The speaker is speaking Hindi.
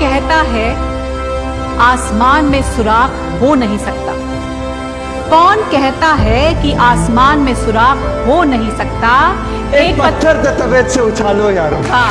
कहता है आसमान में सुराख हो नहीं सकता। कौन कहता है कि आसमान में सुराख हो नहीं सकता? एक पत्थर तबीयत से उछालो यार। हाँ।